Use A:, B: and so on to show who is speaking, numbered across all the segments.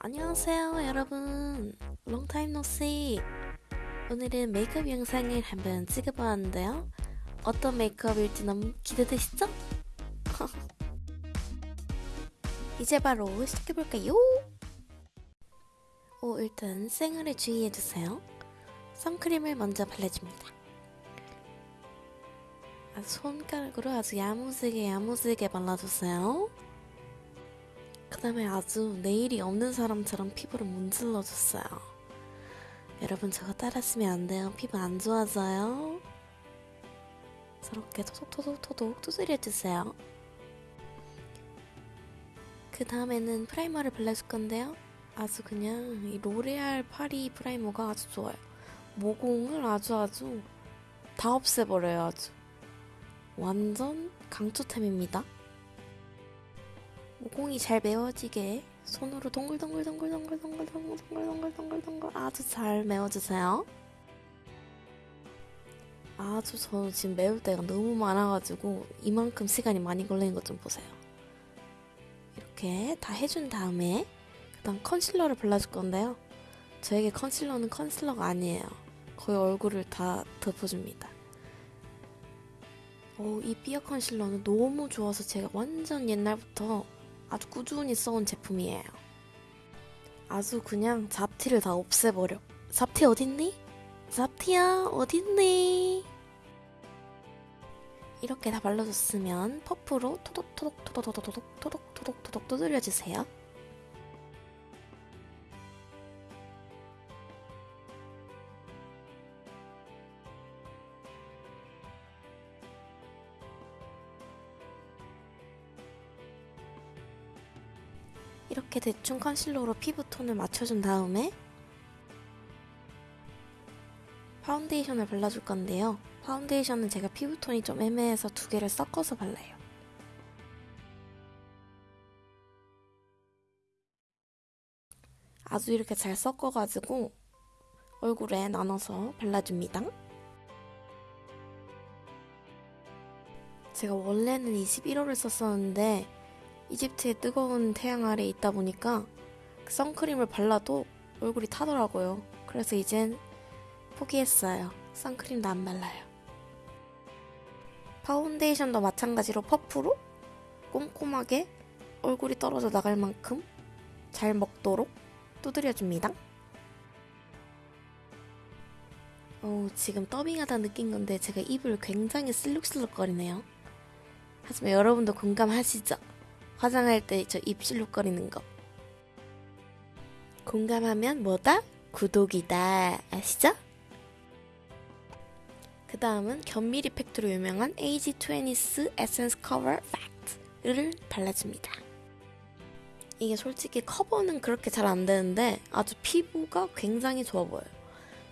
A: 안녕하세요 여러분. 롱타임 노씨 오늘은 메이크업 영상을 한번 찍어보았는데요. 어떤 메이크업일지 너무 기대되시죠? 이제 바로 시작해볼까요? 오 일단 생얼에 주의해주세요. 선크림을 먼저 발라줍니다. 아, 손가락으로 아주 야무지게 야무지게 발라주세요 그 다음에 아주 내일이 없는 사람처럼 피부를 문질러줬어요. 여러분 저거 따라하시면 안 돼요. 피부 안 좋아져요. 저렇게 토독토독토독 두드려주세요. 그 다음에는 primer를 발라줄 건데요. 아주 그냥 이 로레알 파리 primer가 아주 좋아요. 모공을 아주 아주 다 없애버려요 아주. 완전 강추템입니다. 모공이 잘 메워지게 손으로 동글동글동글동글동글동글동글동글동글 아주 잘 메워주세요. 아주 저 지금 메울 때가 너무 많아가지고 이만큼 시간이 많이 걸리는 것 좀 보세요. 이렇게 다 해준 다음에 그다음 컨실러를 발라줄 건데요. 저에게 컨실러는 컨실러가 아니에요. 거의 얼굴을 다 덮어줍니다. 오, 이 삐어 컨실러는 너무 좋아서 제가 완전 옛날부터 아주 꾸준히 써온 제품이에요. 아주 그냥 잡티를 다 없애버려. 잡티 어딨니? 잡티야 어딨니? 이렇게 다 발라줬으면 퍼프로 토독토독토독토독토독토독토독 두드려주세요. 이렇게 대충 컨실러로 피부톤을 맞춰준 다음에 파운데이션을 발라줄 건데요. 파운데이션은 제가 피부톤이 좀 애매해서 두 개를 섞어서 발라요. 아주 이렇게 잘 섞어가지고 얼굴에 나눠서 발라줍니다. 제가 원래는 21호를 썼었는데 이집트의 뜨거운 태양 아래 있다 보니까 그 선크림을 발라도 얼굴이 타더라고요. 그래서 이젠 포기했어요. 선크림도 안 발라요. 파운데이션도 마찬가지로 퍼프로 꼼꼼하게 얼굴이 떨어져 나갈 만큼 잘 먹도록 두드려줍니다. 어, 지금 더빙하다 느낀 건데 제가 입을 굉장히 실룩실룩거리네요. 하지만 여러분도 공감하시죠? 화장할 때 저 입 실룩거리는 거. 공감하면 뭐다? 구독이다. 아시죠? 그 다음은 견미리 팩트로 유명한 AGE 20's 에센스 커버 팩트를 발라줍니다. 이게 솔직히 커버는 그렇게 잘 안 되는데 아주 피부가 굉장히 좋아 보여요.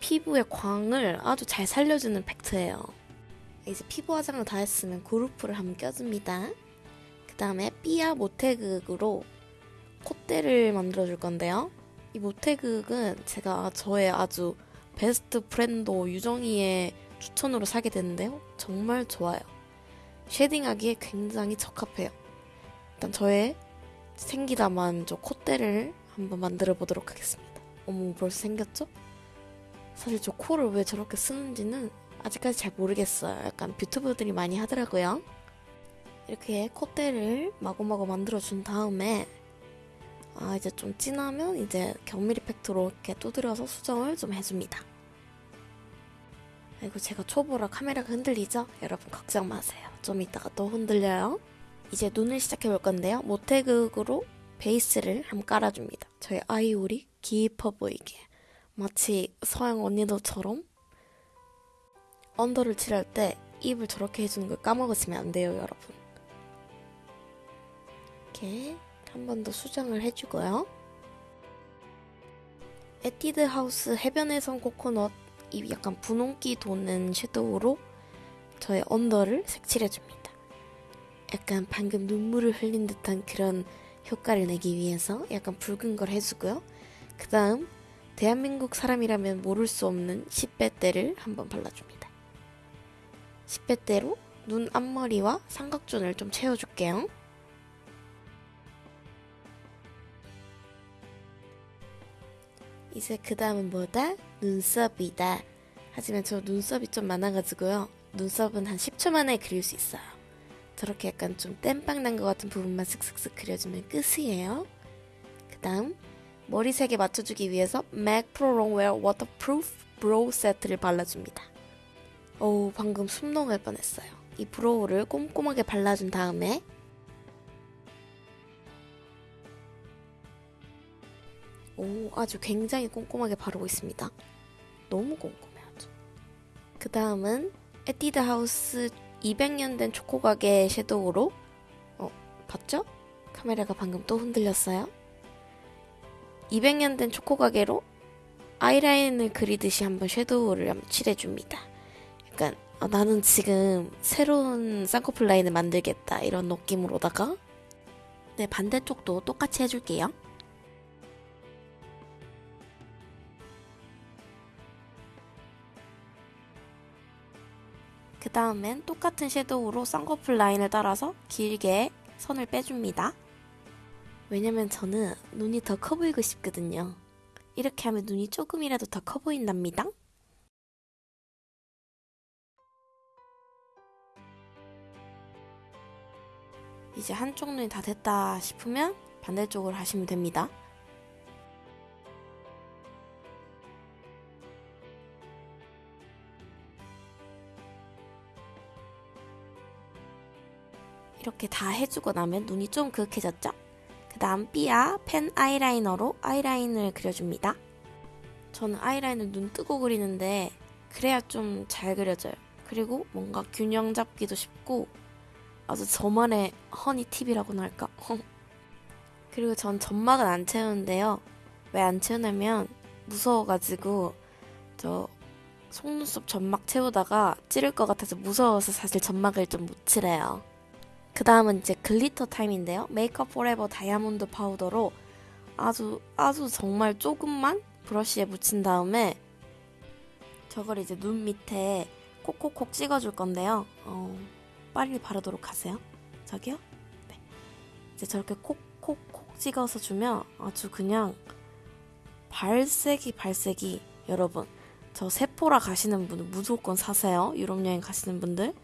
A: 피부의 광을 아주 잘 살려주는 팩트예요. 이제 피부 화장을 다 했으면 그루프를 한번 껴줍니다. 그 다음에 삐아 모태극으로 콧대를 만들어줄 건데요. 이 모태극은 제가 저의 아주 best friend 유정이의 추천으로 사게 됐는데요. 정말 좋아요. shading하기에 굉장히 적합해요. 일단 저의 생기다만 저 콧대를 한번 만들어 보도록 하겠습니다. 어머 벌써 생겼죠? 사실 저 코를 왜 저렇게 쓰는지는 아직까지 잘 모르겠어요. 약간 뷰튜버들이 많이 하더라고요. 이렇게 콧대를 마구마구 만들어준 다음에 아 이제 좀 진하면 이제 견밀 이펙트로 이렇게 두드려서 수정을 좀 해줍니다. 아이고 제가 초보라 카메라가 흔들리죠? 여러분 걱정 마세요. 좀 이따가 또 흔들려요. 이제 눈을 시작해 볼 건데요. 모태극으로 베이스를 한번 깔아줍니다. 저희 아이오리 깊어 보이게 마치 서양 언니들처럼 under를 칠할 때 입을 저렇게 해주는 걸 까먹으시면 안 돼요, 여러분. 이렇게 한 번 더 수정을 해주고요. 에뛰드 하우스 해변에선 코코넛 이 약간 분홍기 도는 섀도우로 저의 under를 색칠해줍니다. 약간 방금 눈물을 흘린 듯한 그런 효과를 내기 위해서 약간 붉은 걸 해주고요. 그 다음 대한민국 사람이라면 모를 수 없는 10배대를 한번 발라줍니다. 10배대로 눈 앞머리와 삼각존을 좀 채워줄게요. 이제 그 다음은 뭐다? 눈썹이다. 하지만 저 눈썹이 좀 많아가지고요. 눈썹은 한 10초 만에 그릴 수 있어요. 저렇게 약간 좀 땜빵 난 것 같은 부분만 슥슥슥 그려주면 끝이에요. 그 다음 머리 색에 맞춰주기 위해서 MAC Pro Longwear Waterproof Brow 세트를 발라줍니다. 어우 방금 숨 넘을 뻔했어요. 이 브로우를 꼼꼼하게 발라준 다음에 오 아주 굉장히 꼼꼼하게 바르고 있습니다. 너무 꼼꼼해 아주. 그 다음은 에뛰드 하우스 200년 된 초코 가게 섀도우로 어 봤죠? 카메라가 방금 또 흔들렸어요. 200년 된 초코 가게로 아이라인을 그리듯이 한번 섀도우를 한번 칠해줍니다. 약간 어, 나는 지금 새로운 쌍꺼풀 라인을 만들겠다 이런 느낌으로다가 네 반대쪽도 똑같이 해줄게요. 그 다음엔 똑같은 섀도우로 쌍꺼풀 라인을 따라서 길게 선을 빼줍니다. 왜냐면 저는 눈이 더 커 보이고 싶거든요. 이렇게 하면 눈이 조금이라도 더 커 보인답니다. 이제 한쪽 눈이 다 됐다 싶으면 반대쪽으로 하시면 됩니다. 이렇게 다 해주고 나면 눈이 좀 그윽해졌죠? 그 다음 삐아 펜 아이라이너로 아이라인을 그려줍니다. 저는 아이라인을 눈 뜨고 그리는데 그래야 좀 잘 그려져요. 그리고 뭔가 균형 잡기도 쉽고 아주 저만의 허니 팁이라고나 할까? 그리고 전 점막은 안 채우는데요. 왜 안 채우냐면 무서워가지고 저 속눈썹 점막 채우다가 찌를 것 같아서 무서워서 사실 점막을 좀 못 칠해요. 그 다음은 이제 glitter time인데요. 메이크업 포레버 다이아몬드 파우더로 아주 아주 정말 조금만 브러쉬에 묻힌 다음에 저걸 이제 눈 밑에 콕콕콕 찍어줄 건데요. 어, 빨리 바르도록 하세요. 저기요? 네. 이제 저렇게 콕콕콕 찍어서 주면 아주 그냥 발색이 발색이 여러분 저 세포라 가시는 분은 무조건 사세요. 유럽 여행 가시는 분들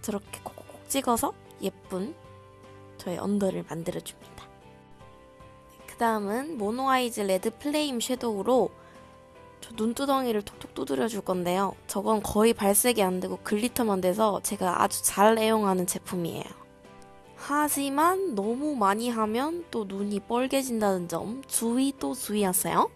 A: 저렇게 콕콕콕 찍어서 예쁜 저의 under를 만들어줍니다. 그 다음은 모노아이즈 레드 플레임 섀도우로 저 눈두덩이를 톡톡 두드려 줄 건데요. 저건 거의 발색이 안 되고 glitter만 돼서 제가 아주 잘 애용하는 제품이에요. 하지만 너무 많이 하면 또 눈이 뻘개진다는 점 주의 또 주의하세요.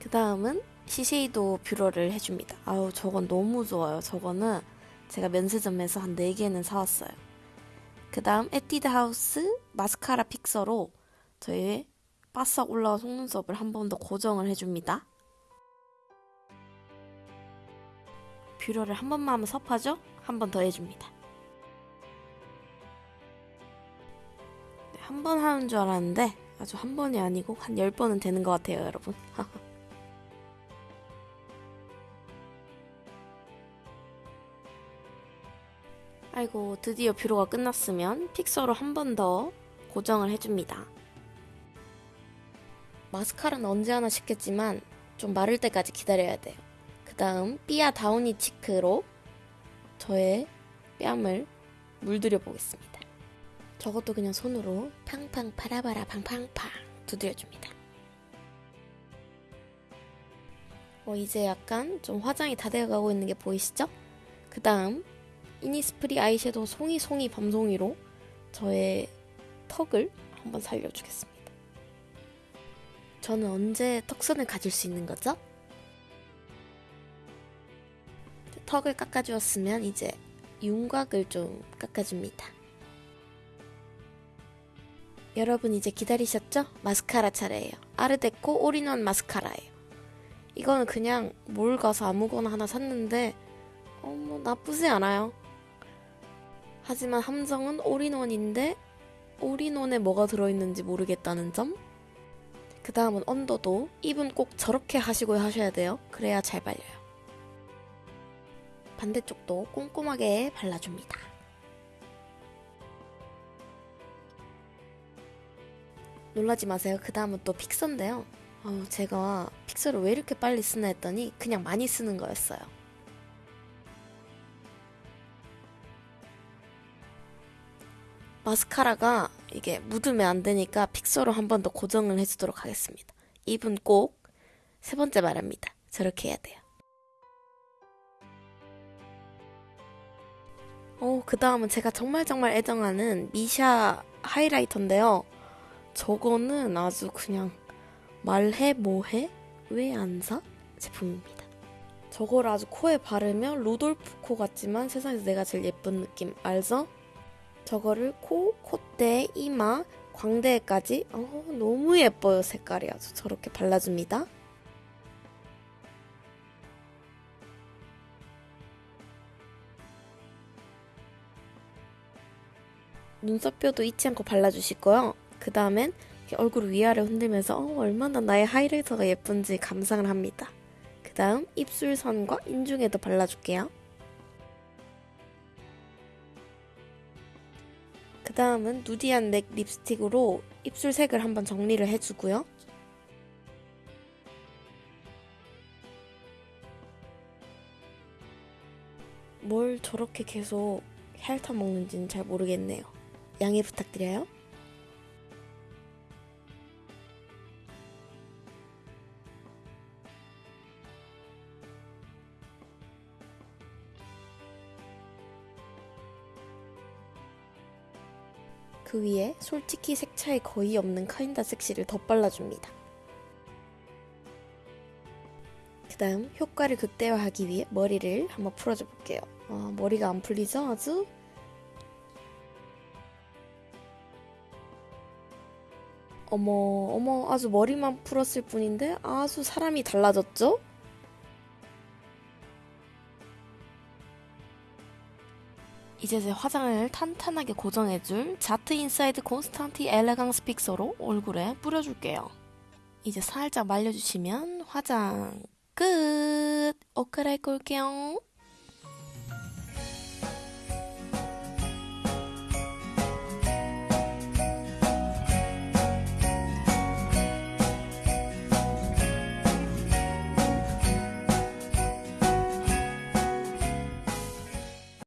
A: 그 다음은 시세이도 뷰러를 해줍니다. 아우 저건 너무 좋아요. 저거는 제가 면세점에서 한 4개는 사왔어요. 그 다음 에뛰드 하우스 마스카라 fixer로 저의 바싹 올라온 속눈썹을 한 번 더 고정을 해줍니다. 뷰러를 한 번만 하면 섭하죠? 한 번 더 해줍니다. 네, 한번 하는 줄 알았는데 아주 한 번이 아니고 한 10번은 되는 것 같아요 여러분. 아이고 드디어 뷰러가 끝났으면 픽서로 한 번 더 고정을 해줍니다. 마스카라는 언제 하나 싶겠지만 좀 마를 때까지 기다려야 돼요. 그 다음 삐아 다우니 치크로 저의 뺨을 물들여 보겠습니다. 저것도 그냥 손으로 팡팡 파라바라 팡팡팡 두드려줍니다. 어, 이제 약간 좀 화장이 다 되어가고 있는 게 보이시죠? 그 다음 이니스프리 아이섀도우 송이 송이 밤송이로 저의 턱을 한번 살려주겠습니다. 저는 언제 턱선을 가질 수 있는 거죠? 턱을 깎아주었으면 이제 윤곽을 좀 깎아줍니다. 여러분 이제 기다리셨죠? 마스카라 차례예요. 아르데코 올인원 마스카라예요. 이거는 그냥 뭘 가서 아무거나 하나 샀는데 어, 뭐 나쁘지 않아요. 하지만 함정은 올인원인데 올인원에 뭐가 들어있는지 모르겠다는 점? 그 다음은 언더도 입은 꼭 저렇게 하시고 하셔야 돼요. 그래야 잘 발려요. 반대쪽도 꼼꼼하게 발라줍니다. 놀라지 마세요. 그 다음은 또 픽서인데요. 어, 제가 픽서를 왜 이렇게 빨리 쓰나 했더니 그냥 많이 쓰는 거였어요. 마스카라가 이게 묻으면 안 되니까 픽서로 한 번 더 고정을 해주도록 하겠습니다. 입은 꼭 세 번째 말합니다. 저렇게 해야 돼요. 어, 그 다음은 제가 정말 정말 애정하는 미샤 하이라이터인데요. 저거는 아주 그냥 말해 뭐해? 왜 안 사? 제품입니다. 저걸 아주 코에 바르면 루돌프 코 같지만 세상에서 내가 제일 예쁜 느낌 알죠? 저거를 코, 콧대, 이마, 광대까지 어, 너무 예뻐요 색깔이 아주 저렇게 발라줍니다. 눈썹뼈도 잊지 않고 발라주시고요. 그 다음엔 얼굴 위아래 흔들면서 어, 얼마나 나의 하이라이터가 예쁜지 감상을 합니다. 그 다음 입술선과 인중에도 발라줄게요. 그 다음은 누디한 맥 립스틱으로 입술 색을 한번 정리를 해주고요. 뭘 저렇게 계속 핥아 먹는지는 잘 모르겠네요. 양해 부탁드려요. 그 위에 솔직히 색 차이 거의 없는 카인다 섹시를 덧발라줍니다. 그 다음 효과를 극대화하기 위해 머리를 한번 풀어줘 볼게요. 아, 머리가 안 풀리죠? 아주? 어머, 어머, 아주 머리만 풀었을 뿐인데 아주 사람이 달라졌죠? 이제 제 화장을 탄탄하게 고정해줄 자트 인사이드 콘스탄티 엘레강스 픽서로 얼굴에 뿌려줄게요. 이제 살짝 말려주시면 화장 끝! 옷 갈아입고 올게요.